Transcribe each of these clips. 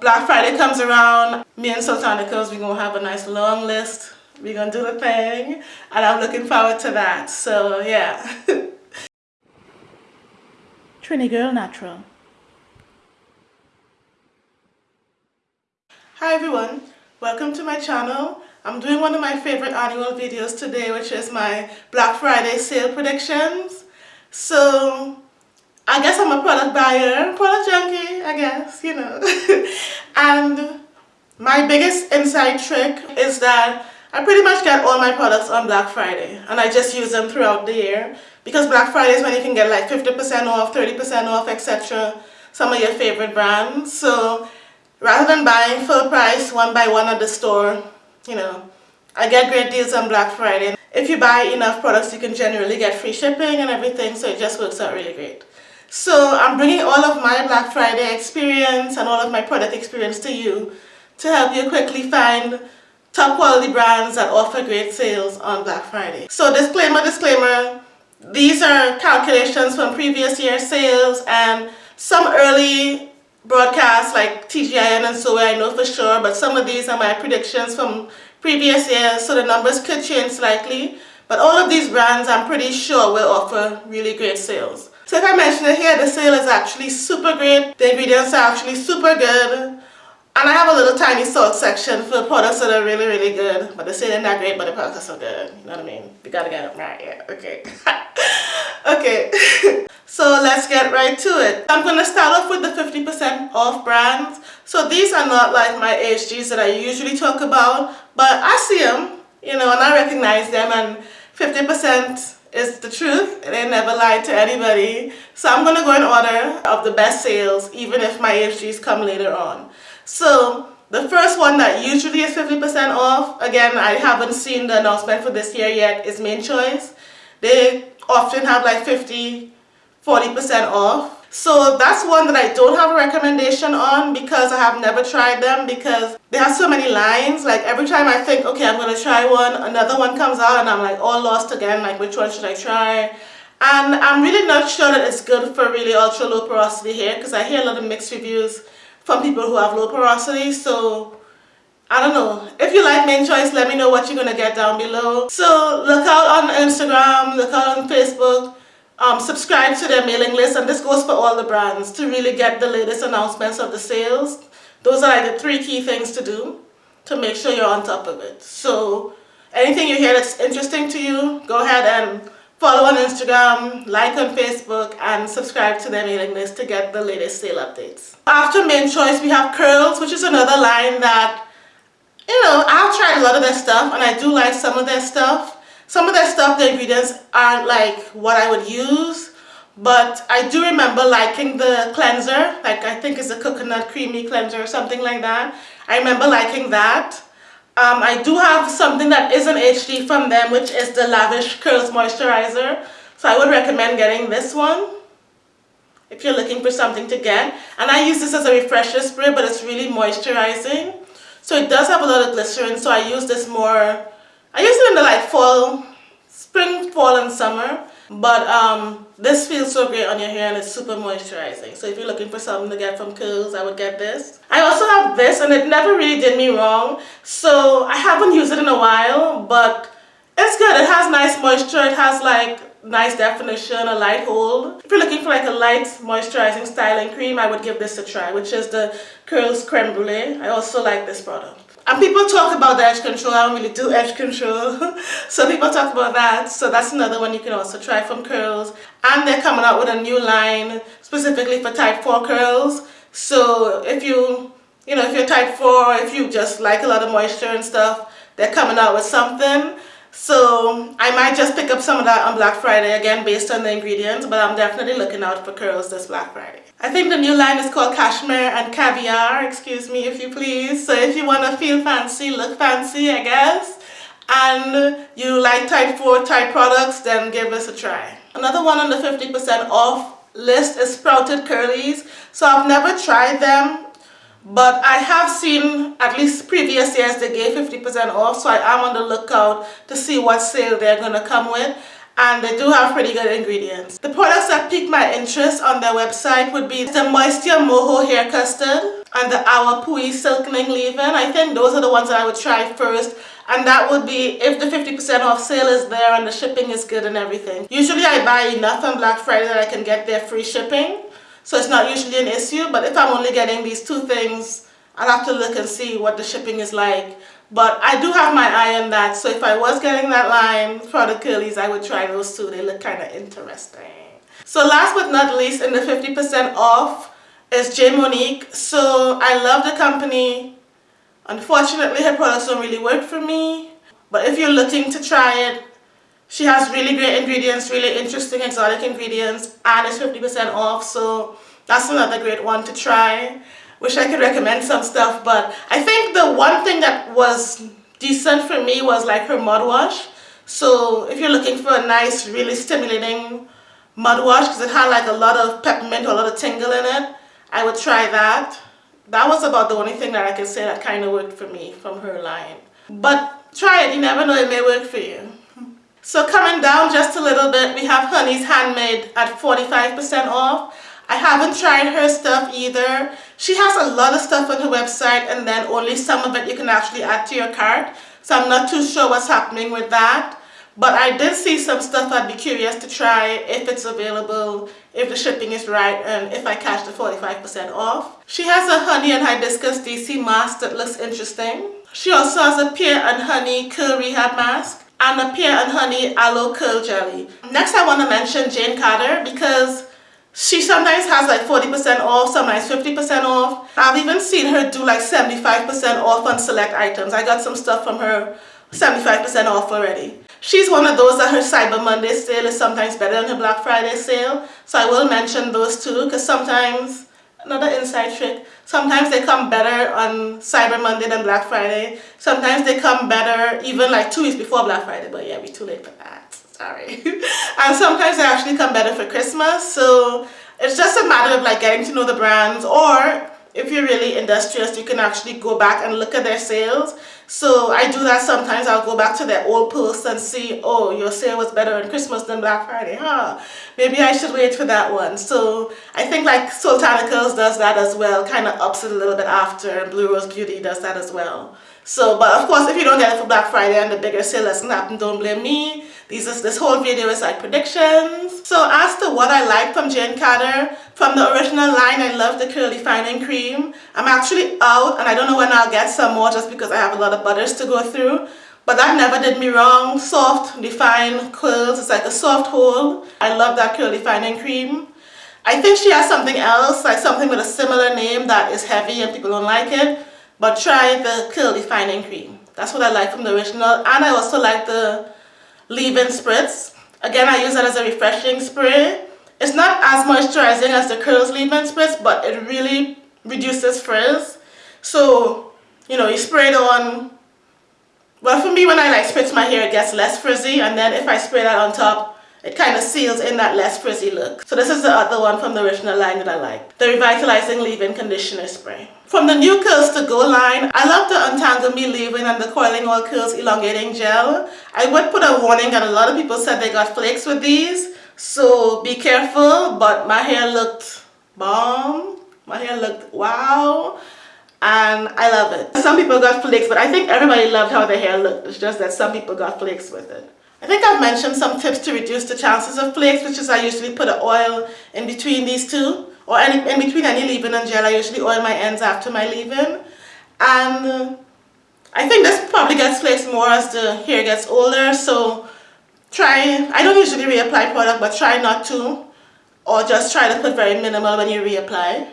Black Friday comes around, me and Soultanicals, we're going to have a nice long list. We're going to do the thing, and I'm looking forward to that. So, yeah. Trini Girl Natural. Hi everyone, welcome to my channel. I'm doing one of my favorite annual videos today, which is my Black Friday sale predictions. So, I guess I'm a product buyer, product junkie, I guess, you know. and my biggest inside trick is that I pretty much get all my products on Black Friday and I just use them throughout the year because Black Friday is when you can get like 50% off, 30% off, etc. Some of your favorite brands. So rather than buying full price one by one at the store, you know, I get great deals on Black Friday. If you buy enough products, you can generally get free shipping and everything, so it just works out really great. So I'm bringing all of my Black Friday experience and all of my product experience to you to help you quickly find top quality brands that offer great sales on Black Friday. So disclaimer, disclaimer, these are calculations from previous year sales and some early broadcasts like TGIN and so I know for sure, but some of these are my predictions from previous years, so the numbers could change slightly. But all of these brands I'm pretty sure will offer really great sales. So if I mention it here, the sale is actually super great. The ingredients are actually super good. And I have a little tiny salt section for products that are really, really good. But the sale isn't that great, but the products are so good. You know what I mean? You gotta get them right, yeah, okay. okay, so let's get right to it. I'm gonna start off with the 50% off brands. So these are not like my AHGs that I usually talk about, but I see them, you know, and I recognize them and 50% is the truth. They never lied to anybody. So I'm going to go in order of the best sales, even if my AHGs come later on. So the first one that usually is 50% off, again, I haven't seen the announcement for this year yet, is Mane Choice. They often have like 50, 40% off. So that's one that I don't have a recommendation on because I have never tried them because they have so many lines. Like every time I think, okay, I'm going to try one, another one comes out and I'm like all lost again. Like which one should I try? And I'm really not sure that it's good for really ultra low porosity hair because I hear a lot of mixed reviews from people who have low porosity. So I don't know. If you like Mane Choice, let me know what you're going to get down below. So look out on Instagram, look out on Facebook um, subscribe to their mailing list and this goes for all the brands to really get the latest announcements of the sales. Those are like the three key things to do to make sure you're on top of it. So anything you hear that's interesting to you, go ahead and follow on Instagram, like on Facebook, and subscribe to their mailing list to get the latest sale updates. After Mane Choice, we have Curls, which is another line that, you know, I've tried a lot of their stuff, and I do like some of their stuff. Some of their stuff, the ingredients aren't like what I would use, but I do remember liking the cleanser, like I think it's a coconut creamy cleanser or something like that. I remember liking that. Um, I do have something that is an HG from them, which is the Lavish Curls Moisturizer. So I would recommend getting this one if you're looking for something to get. And I use this as a refresher spray, but it's really moisturizing. So it does have a lot of glycerin, so I use this more I use it in the like fall, spring, fall and summer. But um, this feels so great on your hair and it's super moisturizing. So if you're looking for something to get from Curls, I would get this. I also have this and it never really did me wrong. So I haven't used it in a while, but it's good. It has nice moisture. It has like nice definition, a light hold. If you're looking for like a light moisturizing styling cream, I would give this a try, which is the Curls Creme Brulee. I also like this product. And people talk about the edge control, I don't really do edge control. so people talk about that. So that's another one you can also try from Curls. And they're coming out with a new line specifically for type 4 curls. So if you, you know, if you're type 4, if you just like a lot of moisture and stuff, they're coming out with something. So I might just pick up some of that on Black Friday again based on the ingredients, but I'm definitely looking out for curls this Black Friday. I think the new line is called Cashmere and Caviar, excuse me if you please. So if you want to feel fancy, look fancy I guess, and you like type 4 type products, then give this a try. Another one on the 50% off list is Sprouted Curlies. So I've never tried them but I have seen at least previous years they gave 50% off so I am on the lookout to see what sale they're going to come with and they do have pretty good ingredients. The products that piqued my interest on their website would be the Moisture Moho Hair Custard and the Awapuhi Silkening Leave-In. I think those are the ones that I would try first and that would be if the 50% off sale is there and the shipping is good and everything. Usually I buy enough on Black Friday that I can get their free shipping so it's not usually an issue but if I'm only getting these two things I'll have to look and see what the shipping is like but I do have my eye on that so if I was getting that line for the curlies I would try those two they look kind of interesting. So last but not least in the 50% off is J Monique so I love the company Unfortunately, her products don't really work for me. But if you're looking to try it, she has really great ingredients, really interesting exotic ingredients, and it's 50% off. So that's another great one to try. Wish I could recommend some stuff, but I think the one thing that was decent for me was like her mud wash. So if you're looking for a nice, really stimulating mud wash, because it had like a lot of peppermint a lot of tingle in it, I would try that that was about the only thing that I could say that kind of worked for me from her line. But try it, you never know, it may work for you. So coming down just a little bit, we have Honey's Handmade at 45% off. I haven't tried her stuff either. She has a lot of stuff on her website and then only some of it you can actually add to your cart. So I'm not too sure what's happening with that. But I did see some stuff I'd be curious to try if it's available, if the shipping is right, and if I catch the 45% off. She has a honey and hibiscus DC mask that looks interesting. She also has a pear and honey curl rehab mask and a pear and honey aloe curl jelly. Next I want to mention Jane Carter because she sometimes has like 40% off, sometimes 50% off. I've even seen her do like 75% off on select items. I got some stuff from her 75% off already. She's one of those that her Cyber Monday sale is sometimes better than her Black Friday sale. So I will mention those two because sometimes, another inside trick, sometimes they come better on Cyber Monday than Black Friday. Sometimes they come better even like two weeks before Black Friday, but yeah, we're too late for that. Sorry. and sometimes they actually come better for Christmas. So it's just a matter of like getting to know the brands or if you're really industrious, you can actually go back and look at their sales. So I do that sometimes. I'll go back to that old post and see, oh, your sale was better on Christmas than Black Friday. Huh, maybe I should wait for that one. So I think like Soultanicals does that as well, kind of ups it a little bit after, Blue Rose Beauty does that as well. So, but of course, if you don't get it for Black Friday and the bigger sale doesn't happen, don't blame me. These is, this whole video is like predictions. So as to what I like from Jane Carter, from the original line, I love the curl defining cream. I'm actually out and I don't know when I'll get some more just because I have a lot of butters to go through. But that never did me wrong. Soft, defined curls. It's like a soft hold. I love that curl defining cream. I think she has something else, like something with a similar name that is heavy and people don't like it. But try the curl defining cream. That's what I like from the original. And I also like the leave-in spritz. Again, I use that as a refreshing spray. It's not as moisturizing as the curls leave-in spritz, but it really reduces frizz. So, you know, you spray it on. Well, for me, when I like spritz my hair, it gets less frizzy. And then if I spray that on top, it kind of seals in that less frizzy look. So this is the other one from the original line that I like. The Revitalizing Leave-In Conditioner Spray. From the new Curls to Go line, I love the Untangle Me Leave-In and the Coiling Oil Curls Elongating Gel. I would put a warning that a lot of people said they got flakes with these. So be careful, but my hair looked bomb. My hair looked wow and I love it. Some people got flakes, but I think everybody loved how their hair looked. It's just that some people got flakes with it. I think I've mentioned some tips to reduce the chances of flakes, which is I usually put an oil in between these two, or any, in between any leave-in and gel. I usually oil my ends after my leave-in. And I think this probably gets flakes more as the hair gets older, so try, I don't usually reapply product, but try not to, or just try to put very minimal when you reapply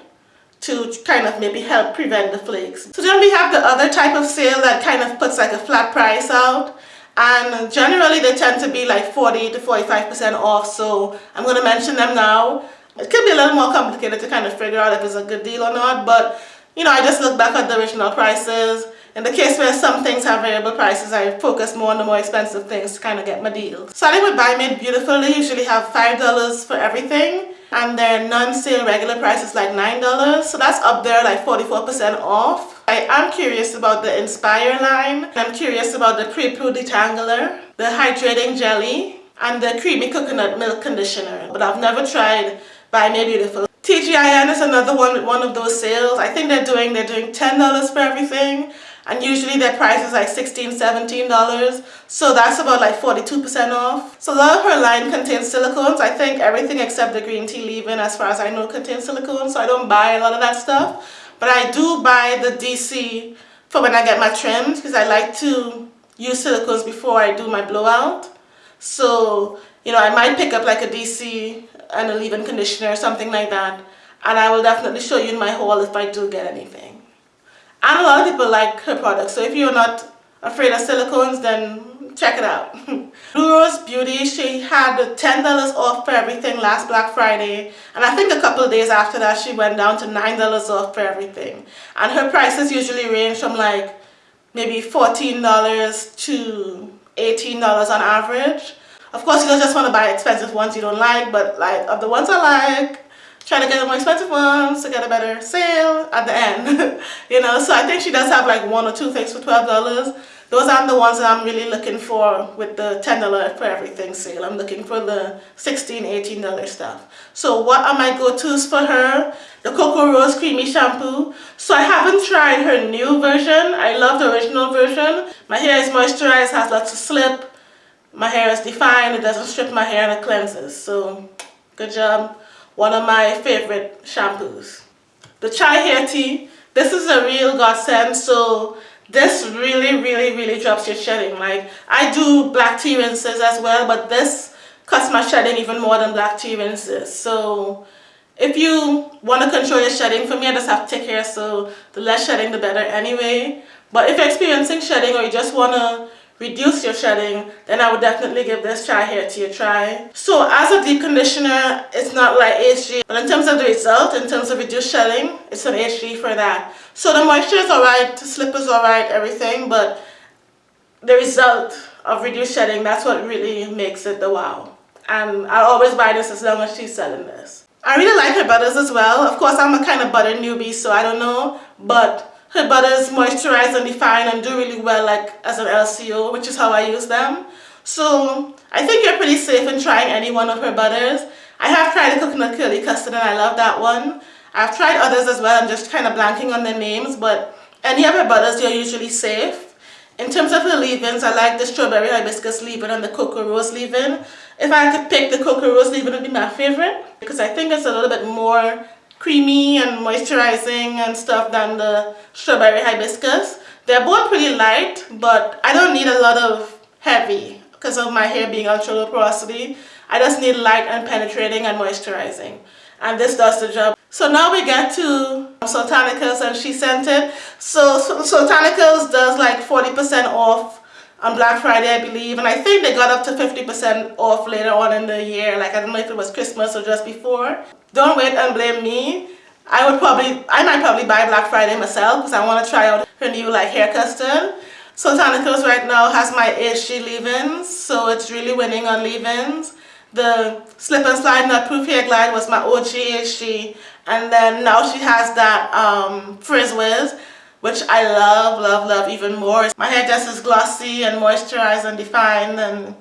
to kind of maybe help prevent the flakes. So then we have the other type of sale that kind of puts like a flat price out and generally they tend to be like 40 to 45% off so I'm going to mention them now. It could be a little more complicated to kind of figure out if it's a good deal or not but you know I just look back at the original prices. In the case where some things have variable prices I focus more on the more expensive things to kind of get my deal. Starting with Buy Made Beautiful they usually have $5 for everything and their non-sale regular price is like $9 so that's up there like 44% off I am curious about the Inspire line. I'm curious about the Pre-Poo Detangler, the Hydrating Jelly, and the creamy coconut milk conditioner. But I've never tried Buy Me Beautiful. TGIN is another one one of those sales. I think they're doing they're doing $10 for everything and usually their price is like $16 $17 so that's about like 42% off so a lot of her line contains silicones I think everything except the green tea leave-in as far as I know contains silicones so I don't buy a lot of that stuff but I do buy the DC for when I get my trims because I like to use silicones before I do my blowout. So you know I might pick up like a DC and a leave-in conditioner or something like that and I will definitely show you in my haul if I do get anything. And a lot of people like her products so if you're not afraid of silicones then check it out. Blue Rose Beauty she had $10 off for everything last Black Friday and I think a couple of days after that she went down to $9 off for everything. And her prices usually range from like maybe $14 to $18 on average. Of course you don't just want to buy expensive ones you don't like but like of the ones I like try to get the more expensive ones to get a better sale at the end you know? So I think she does have like one or two things for $12 those aren't the ones that I'm really looking for with the $10 for everything sale. I'm looking for the $16 $18 stuff. So what are my go-to's for her? The Cocoa Rose Creamy Shampoo. So I haven't tried her new version. I love the original version. My hair is moisturized has lots of slip. My hair is defined. It doesn't strip my hair and it cleanses. So good job. One of my favorite shampoos. The chai hair tea, this is a real godsend. So this really really really drops your shedding. Like I do black tea rinses as well but this cuts my shedding even more than black tea rinses. So if you want to control your shedding for me I just have thick hair so the less shedding the better anyway. But if you're experiencing shedding or you just want to reduce your shedding, then I would definitely give this chai hair tea a try. So as a deep conditioner, it's not like HG, but in terms of the result, in terms of reduced shedding, it's an HG for that. So the moisture is alright, the slip is alright, everything, but the result of reduced shedding, that's what really makes it the wow. And I'll always buy this as long as she's selling this. I really like her butters as well. Of course, I'm a kind of butter newbie, so I don't know, but her butters moisturize and define and do really well like as an LCO, which is how I use them. So I think you're pretty safe in trying any one of her butters. I have tried the coconut curly custard and I love that one. I've tried others as well, I'm just kind of blanking on their names, but any of her butters, you're usually safe. In terms of the leave-ins, I like the strawberry hibiscus leave-in and the cocoa rose leave-in. If I could pick the cocoa rose leave-in would be my favorite because I think it's a little bit more creamy and moisturizing and stuff than the strawberry hibiscus. They're both pretty light, but I don't need a lot of heavy because of my hair being ultra low porosity. I just need light and penetrating and moisturizing. And this does the job. So now we get to Soultanicals and She Scented. So, so Soultanicals does like 40% off on Black Friday, I believe. And I think they got up to 50% off later on in the year. Like, I don't know if it was Christmas or just before. Don't wait and blame me. I would probably, I might probably buy Black Friday myself because I want to try out her new like hair custard. Soultanicals right now has my HG leave-ins, so it's really winning on leave-ins. The Slip and Slide Nut Proof Hair Glide was my OG HG, and then now she has that um, Frizz Wiz, which I love, love, love even more. My hair just is glossy and moisturized and defined and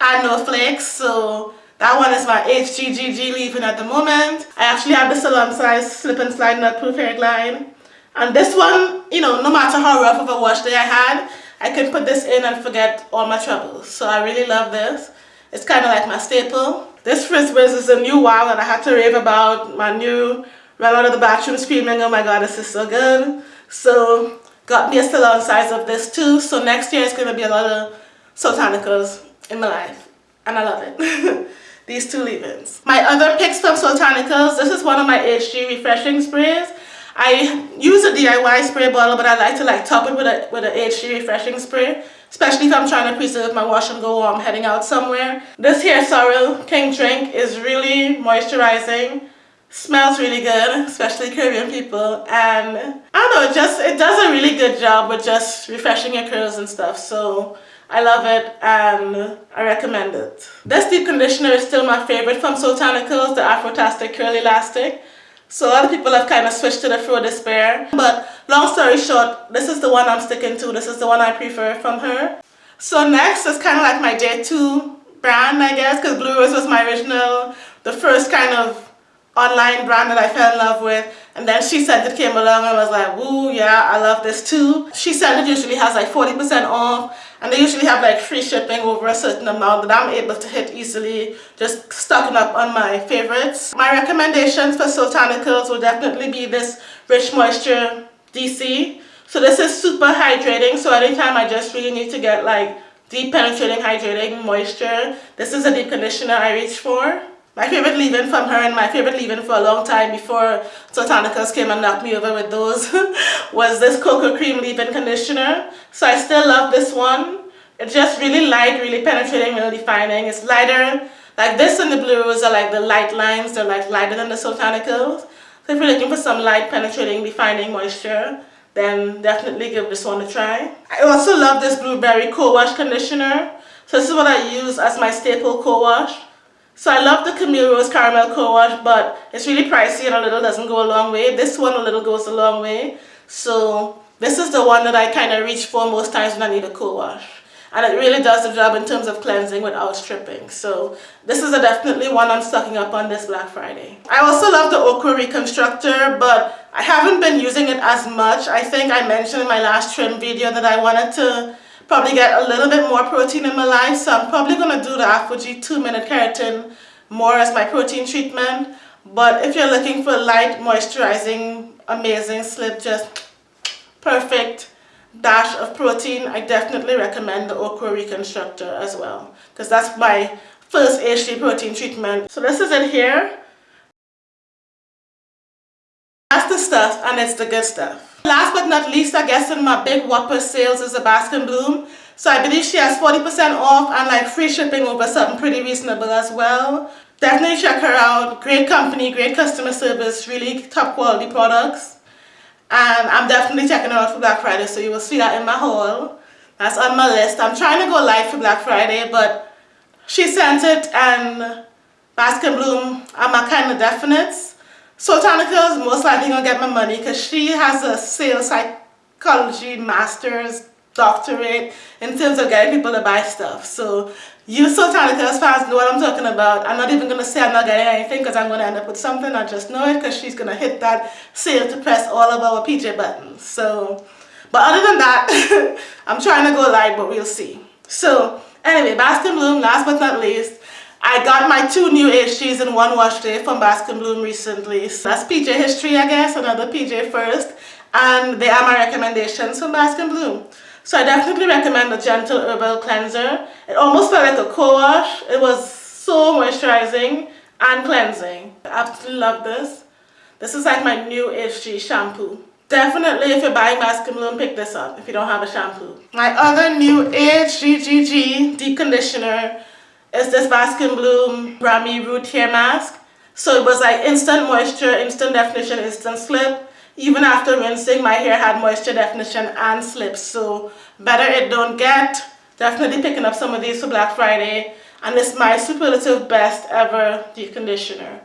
I no flakes, so that one is my HGGG leave-in at the moment. I actually have the salon size slip and slide nut proof hair glide. And this one, you know, no matter how rough of a wash day I had, I can put this in and forget all my troubles. So I really love this. It's kind of like my staple. This Frizz Wiz is a new wow that I had to rave about. My new ran out of the bathroom screaming, oh my god, this is so good. So got me a salon size of this too. So next year it's going to be a lot of Soultanicals in my life. And I love it. these two leave-ins. My other picks from Soultanicals, this is one of my HG refreshing sprays. I use a DIY spray bottle, but I like to like top it with a, with a HG refreshing spray, especially if I'm trying to preserve my wash and go or I'm heading out somewhere. This here Sorrel King Drink is really moisturizing, smells really good, especially Caribbean people, and I don't know, just, it does a really good job with just refreshing your curls and stuff, so I love it and I recommend it. This deep conditioner is still my favorite from Soultanicals, the Afrotastic Curl Elastic. So a lot of people have kind of switched to the Fro Despair. But long story short, this is the one I'm sticking to. This is the one I prefer from her. So next is kind of like my day two brand, I guess, because Blue Rose was my original, the first kind of online brand that I fell in love with. And then She Scented came along and I was like, woo, yeah, I love this too. She Scented usually has like 40% off and they usually have like free shipping over a certain amount that I'm able to hit easily just stocking up on my favorites. My recommendations for Soultanicals will definitely be this Rich Moisture DC. So this is super hydrating so anytime I just really need to get like deep penetrating hydrating moisture, this is a deep conditioner I reach for. My favorite leave-in from her and my favorite leave-in for a long time before Soultanicals came and knocked me over with those was this cocoa cream leave-in conditioner. So I still love this one. It's just really light, really penetrating, really defining. It's lighter. Like this and the blues are like the light lines. They're like lighter than the Soultanicals. So if you're looking for some light, penetrating, defining moisture, then definitely give this one a try. I also love this blueberry co-wash conditioner. So this is what I use as my staple co-wash. So I love the Camille Rose Caramel Co-Wash, but it's really pricey and a little doesn't go a long way. This one a little goes a long way. So this is the one that I kind of reach for most times when I need a co-wash. And it really does the job in terms of cleansing without stripping. So this is a definitely one I'm stocking up on this Black Friday. I also love the Okra Reconstructor, but I haven't been using it as much. I think I mentioned in my last trim video that I wanted to probably get a little bit more protein in my life. So I'm probably going to do the ApHogee 2 Minute Keratin more as my protein treatment. But if you're looking for light, moisturizing, amazing slip, just perfect dash of protein, I definitely recommend the Okra Reconstructor as well. Because that's my first HG protein treatment. So this is it here. That's the stuff and it's the good stuff. Last but not least, I guess in my big whopper sales is a Bask and Bloom. So I believe she has 40% off and like free shipping over something pretty reasonable as well. Definitely check her out. Great company, great customer service, really top quality products. And I'm definitely checking her out for Black Friday, so you will see that in my haul. That's on my list. I'm trying to go live for Black Friday, but She Scented and Bask and Bloom are my kind of definites. Soultanica is most likely going to get my money because she has a sales psychology master's doctorate in terms of getting people to buy stuff. So you Soultanicals fans know what I'm talking about. I'm not even going to say I'm not getting anything because I'm going to end up with something. I just know it because she's going to hit that sale to press all of our PJ buttons. So, but other than that, I'm trying to go live, but we'll see. So anyway, Bask and Bloom, last but not least, I got my two new HGs in one wash day from Bask and Bloom recently. So that's PJ History, I guess, another PJ first. And they are my recommendations from Bask and Bloom. So I definitely recommend the Gentle Herbal Cleanser. It almost felt like a co-wash. It was so moisturizing and cleansing. I absolutely love this. This is like my new HG shampoo. Definitely if you're buying Bask and Bloom, pick this up if you don't have a shampoo. My other new HGGG deep conditioner is this Bask and Bloom Brahmi Root Hair Mask. So it was like instant moisture, instant definition, instant slip. Even after rinsing, my hair had moisture definition and slip. So better it don't get. Definitely picking up some of these for Black Friday. And it's my superlative best ever deep conditioner.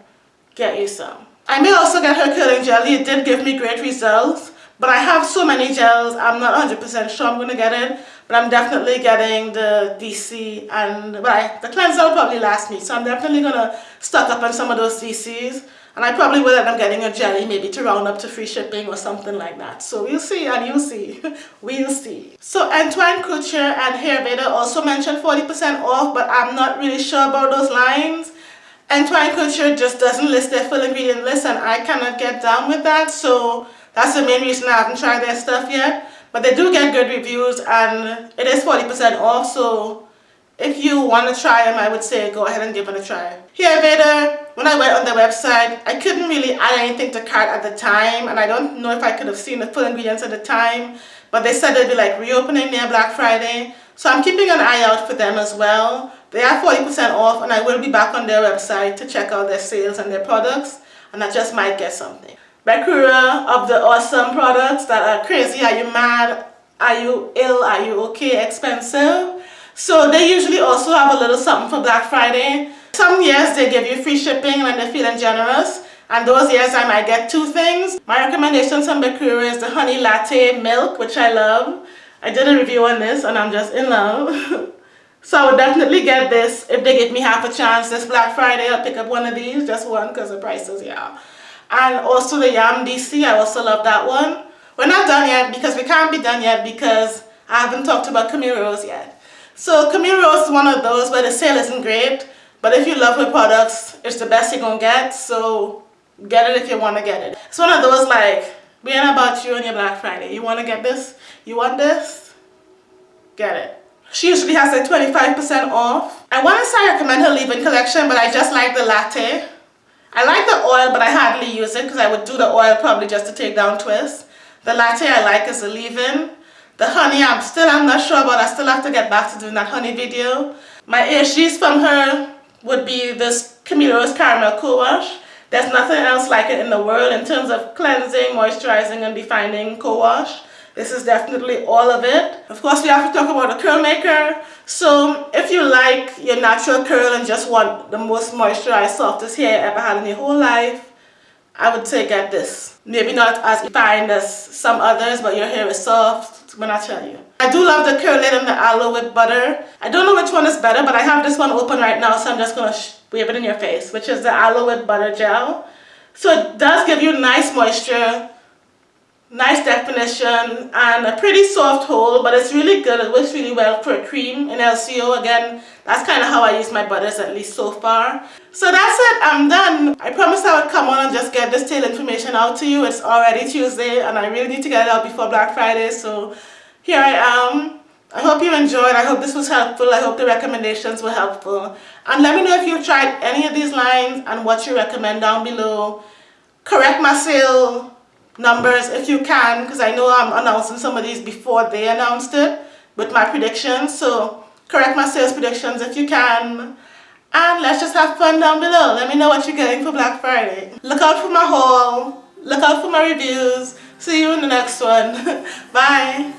Get you some. I may also get her curling jelly. It did give me great results. But I have so many gels, I'm not 100% sure I'm going to get it. But I'm definitely getting the DC and I, the cleanser will probably last me. So I'm definitely going to stock up on some of those DCs. And I probably will end up getting a jelly maybe to round up to free shipping or something like that. So we'll see and you'll see. we'll see. So Antoine Couture and Hair also mentioned 40% off but I'm not really sure about those lines. Antoine Couture just doesn't list their full ingredient list and I cannot get down with that. So that's the main reason I haven't tried their stuff yet. But they do get good reviews and it is 40% off. So if you want to try them, I would say go ahead and give it a try. Hairveda, when I went on their website, I couldn't really add anything to cart at the time. And I don't know if I could have seen the full ingredients at the time. But they said they'd be like reopening near Black Friday. So I'm keeping an eye out for them as well. They are 40% off and I will be back on their website to check out their sales and their products. And I just might get something. Bekura of the awesome products that are crazy. Are you mad? Are you ill? Are you okay? Expensive? So they usually also have a little something for Black Friday. Some years they give you free shipping when they're feeling generous. And those years I might get two things. My recommendations from Bekura is the honey latte milk, which I love. I did a review on this and I'm just in love. So I would definitely get this if they give me half a chance this Black Friday. I'll pick up one of these, just one because the prices, yeah. And also the Yam DC, I also love that one. We're not done yet because we can't be done yet because I haven't talked about Camille Rose yet. So Camille Rose is one of those where the sale isn't great, but if you love her products, it's the best you're gonna get. So get it if you want to get it. It's one of those like, we ain't about you on your Black Friday. You want to get this? You want this? Get it. She usually has a 25% off. I want to say I recommend her leave-in collection, but I just like the latte. I like the oil, but I hardly use it because I would do the oil probably just to take down twists. The latte I like is the leave-in. The honey, I'm still, I'm not sure about. I still have to get back to doing that honey video. My HGs from her would be this Camille Rose Caramel Co-Wash. There's nothing else like it in the world in terms of cleansing, moisturizing, and defining co-wash. This is definitely all of it. Of course, we have to talk about the curl maker. So if you like your natural curl and just want the most moisturized, softest hair ever had in your whole life, I would say get this. Maybe not as fine as some others, but your hair is soft when I tell you. I do love the curl and the aloe with butter. I don't know which one is better, but I have this one open right now, so I'm just going to wave it in your face, which is the aloe with butter gel. So it does give you nice moisture, nice definition, and a pretty soft hold, but it's really good. It works really well for a cream in LCO. Again, that's kind of how I use my butters, at least so far. So that's it. I'm done. I promised I would come on and just get this tail information out to you. It's already Tuesday, and I really need to get it out before Black Friday, so here I am. I hope you enjoyed. I hope this was helpful. I hope the recommendations were helpful. And let me know if you've tried any of these lines and what you recommend down below. Correct my sale numbers if you can because I know I'm announcing some of these before they announced it with my predictions. So correct my sales predictions if you can. And let's just have fun down below. Let me know what you're getting for Black Friday. Look out for my haul. Look out for my reviews. See you in the next one. Bye.